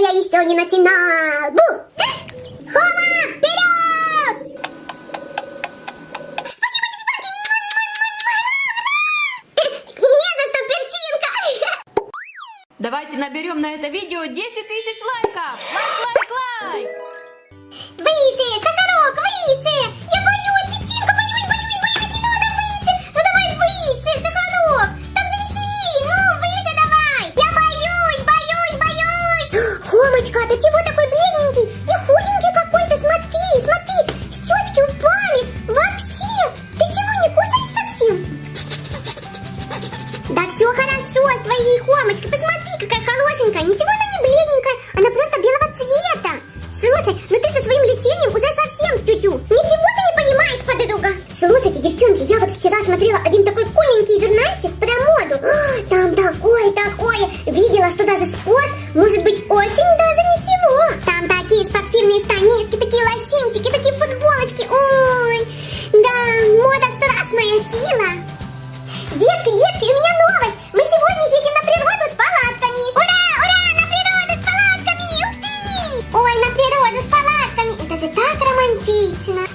я еще не начинал. Бу! Хома, вперед! Спасибо тебе, Панки! Не за что, персинка! Давайте наберем на это видео 10 тысяч лайков! Лайк, лайк, лайк! Выйси, Сахарок, выйси! Я вот вчера смотрела один такой куленький журнальчик про моду. А, Там такое, такое. Видела, что даже спорт может быть очень даже ничего. Там такие спортивные станиски, такие лосинчики, такие футболочки. Ой, да, мода страстная сила. Детки, детки, у меня новость. Мы сегодня едем на природу с палатками. Ура, ура, на природу с палатками. Ух ты! Ой, на природу с палатками. Это же так романтично.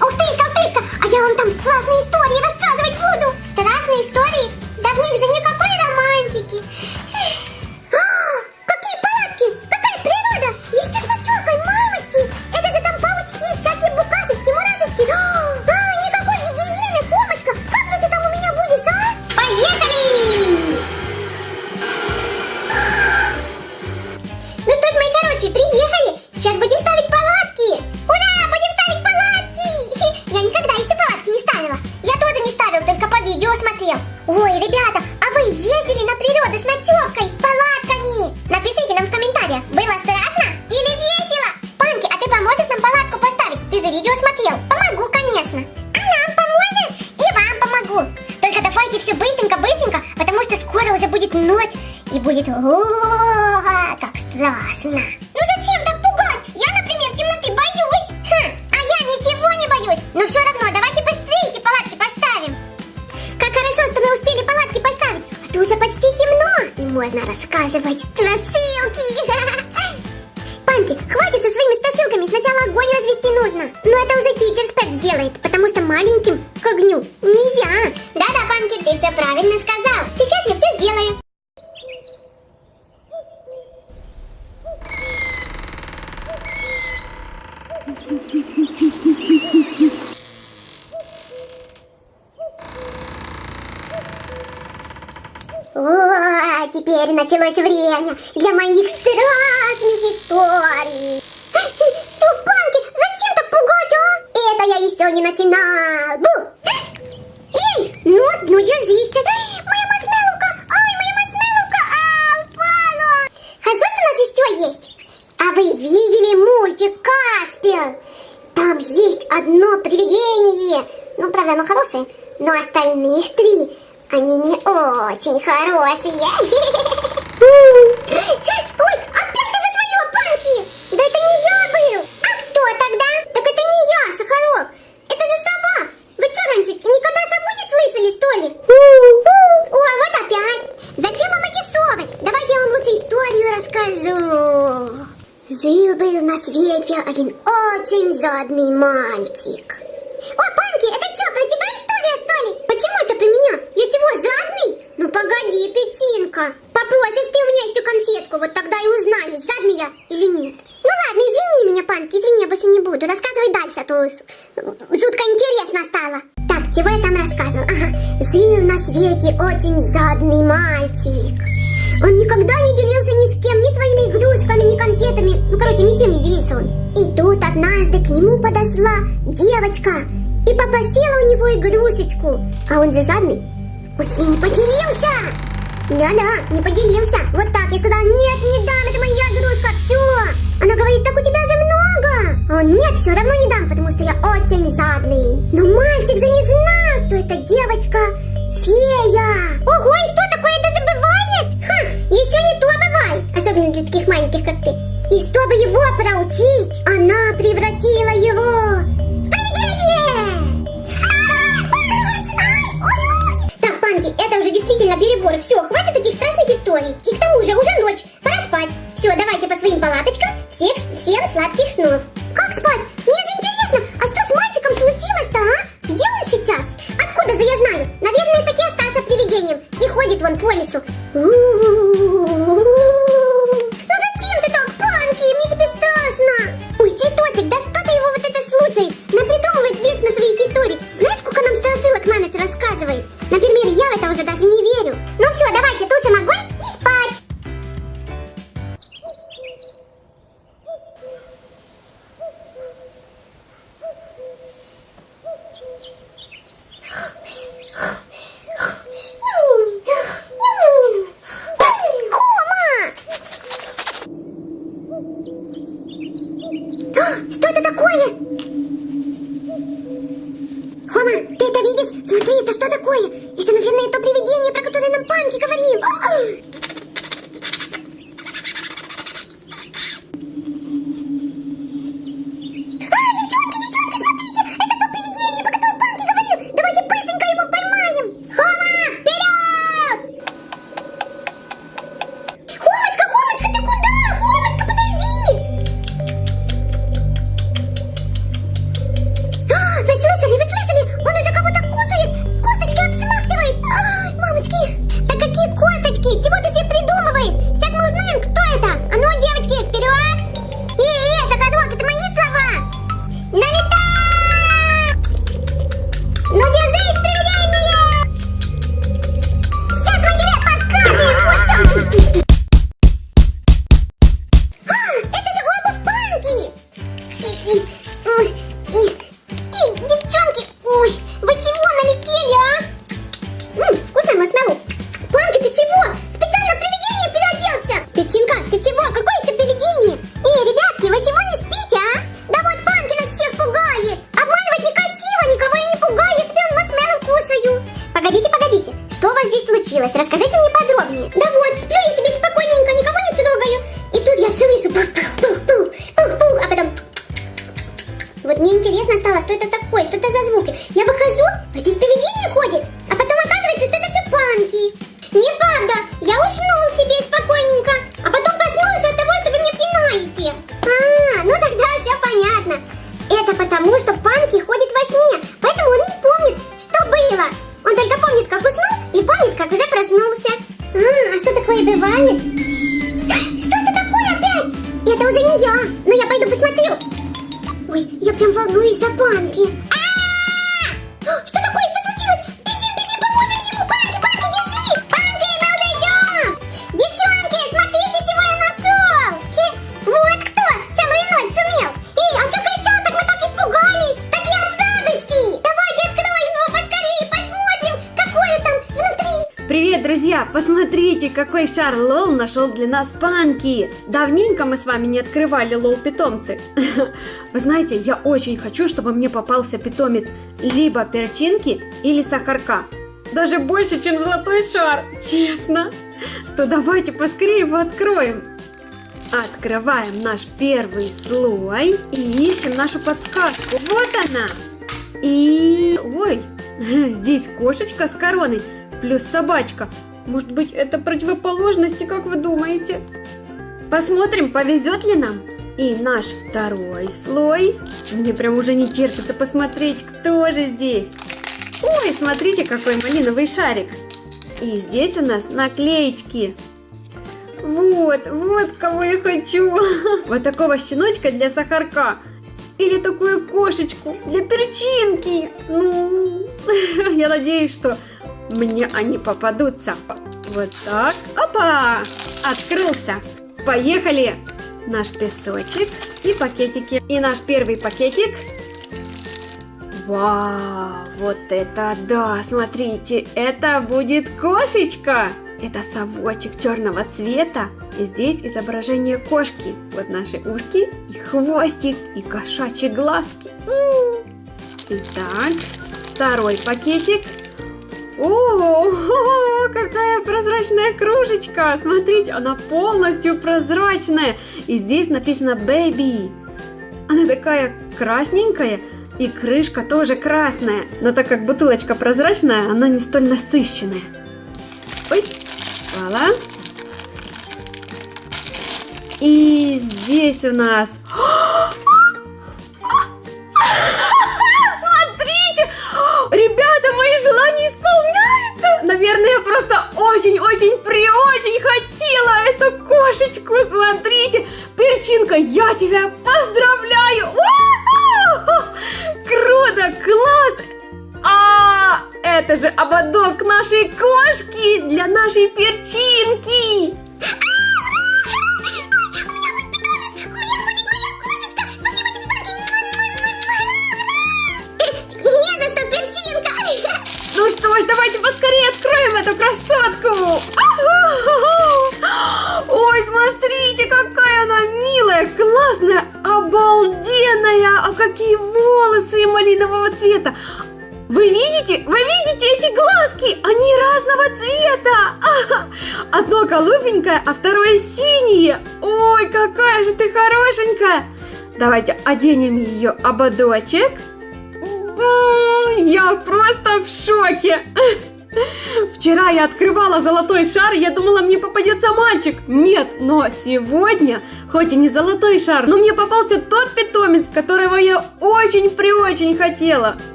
Давайте все быстренько-быстренько, потому что скоро уже будет ночь и будет о как страшно. Ну зачем так пугать? Я, например, темноты боюсь. Хм, а я ничего не боюсь. Но все равно давайте быстрее эти палатки поставим. Как хорошо, что мы успели палатки поставить, а то уже почти темно и можно рассказывать страшилки. Панки, хватит со своими страшилками, сначала огонь развести нужно. Но это уже спец сделает, потому что маленьким к огню нельзя. Ты все правильно сказал. Сейчас я все сделаю. О, теперь началось время для моих страшных историй. Тупанки, зачем так пугать, а? Это я еще не начинал. Бу! Ну, ну держись. Моя маршмелловка, ай, моя маршмелловка, а, упала. А что у нас еще есть? А вы видели мультик Каспер? Там есть одно привидение. Ну, правда, оно хорошее. Но остальных три, они не очень хорошие. Ой, опять ты за свое, Панки! Да это не я был. А кто тогда? Так это не я, Сахарок. Это же сова. Вы что раньше никогда сову не слышали, что? Ой, вот опять. Зачем вам эти совы? Давайте я вам лучше историю расскажу. Жил-был на свете один очень жадный мальчик. О, Панки, это что, про тебя история, что ли? Почему это про меня? Я чего, жадный? Ну погоди, Петинка. Попросишь ты у меня эту конфетку, вот тогда и узнаешь, жадный я или нет. Ну ладно, извини меня, Панки, извини, я больше не буду. Рассказывай дальше, а то жутко интересно стало. Чего я там рассказывал? Ага, жил на свете очень жадный мальчик. Он никогда не делился ни с кем, ни своими игрушками, ни конфетами. Ну, короче, ничем не делился он. И тут однажды к нему подошла девочка и попросила у него игрушечку. А он же жадный. Он с ней не поделился. Да-да, не поделился. Вот так. Я сказала, нет, не дам, это моя игрушка, все. Она говорит, так у тебя же много. Он, нет, все равно не дам, потому что я очень жадный. Но мальчик же не знал, что эта девочка фея. Ого, и что такое это забывает? Ха, еще не то бывает. Особенно для таких маленьких, как ты. Вон по лесу. Ну Это, наверное, то привидение, про которое нам Панки говорил. Случилось? Расскажите мне подробнее. Да вот, сплю Я выхожу, а здесь какой шар Лол нашел для нас Панки! Давненько мы с вами не открывали Лол питомцы. Вы знаете, я очень хочу, чтобы мне попался питомец либо перчинки или сахарка. Даже больше, чем золотой шар, честно. Что давайте поскорее его откроем. Открываем наш первый слой и ищем нашу подсказку. Вот она. И... Ой, здесь кошечка с короной плюс собачка. Может быть, это противоположности, как вы думаете? Посмотрим, повезет ли нам. И наш второй слой. Мне прям уже не терпится посмотреть, кто же здесь. Ой, смотрите, какой малиновый шарик. И здесь у нас наклеечки. Вот, вот кого я хочу. Вот такого щеночка для сахарка. Или такую кошечку для перчинки. Ну, я надеюсь, что мне они попадутся. Вот так. Опа! Открылся. Поехали. Наш песочек и пакетики. И наш первый пакетик. Вау, вот это да, смотрите, это будет кошечка. Это совочек черного цвета. И здесь изображение кошки. Вот наши ушки и хвостик, и кошачьи глазки. Итак, второй пакетик. О, какая прозрачная кружечка! Смотрите, она полностью прозрачная. И здесь написано Baby. Она такая красненькая, и крышка тоже красная. Но так как бутылочка прозрачная, она не столь насыщенная. Ой, вуаля. И здесь у нас... просто очень-очень при-очень хотела эту кошечку. Смотрите, перчинка, я тебя поздравляю. Круто, класс. А, это же ободок нашей кошки для нашей перчинки. Голубенькое, а второе синее. Ой, какая же ты хорошенькая. Давайте оденем ее ободочек. М, Я просто в шоке. Вчера я открывала золотой шар, я думала, мне попадется мальчик. Нет, но сегодня, хоть и не золотой шар, но мне попался тот питомец, которого я очень-преочень хотела.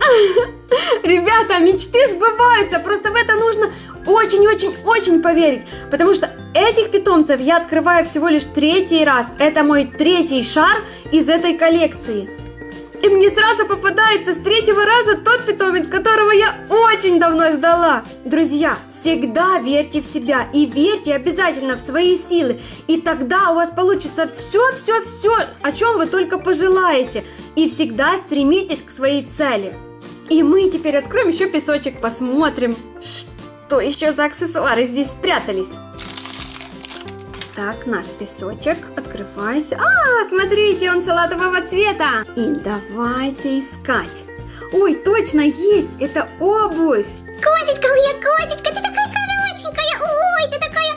Ребята, мечты сбываются, просто в это нужно очень-очень-очень поверить, потому что этих питомцев я открываю всего лишь третий раз. Это мой третий шар из этой коллекции. И мне сразу попадается с третьего раза тот питомец, которого я очень давно ждала. Друзья, всегда верьте в себя и верьте обязательно в свои силы. И тогда у вас получится все-все-все, о чем вы только пожелаете. И всегда стремитесь к своей цели. И мы теперь откроем еще песочек, посмотрим, что еще за аксессуары здесь спрятались. Так, наш песочек, открывайся. А, смотрите, он салатового цвета. И давайте искать. Ой, точно есть, это обувь. Козечка моя, козечка, ты такая хорошенькая. Ой, ты такая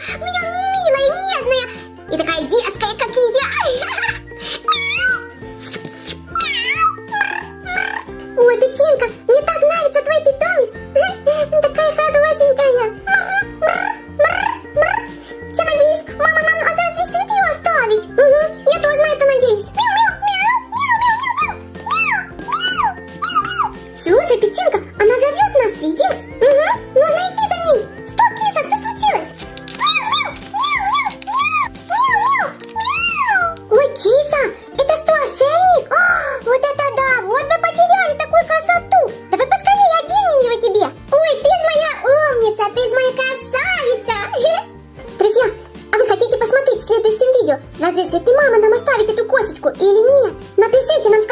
Напишите нам в.